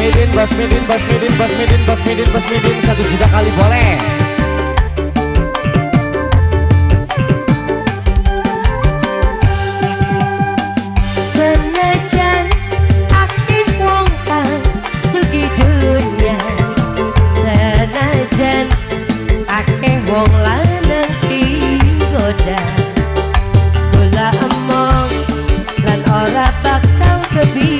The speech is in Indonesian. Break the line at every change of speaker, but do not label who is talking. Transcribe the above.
Bos Midin, Bos Midin, Bos Midin Satu juta kali boleh.
Senajan akeh wong kang sugi dunia, Senajan akeh wong lanang si goda Kula emong lan ora bakal kebi.